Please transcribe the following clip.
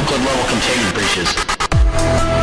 Euclid level containment breaches.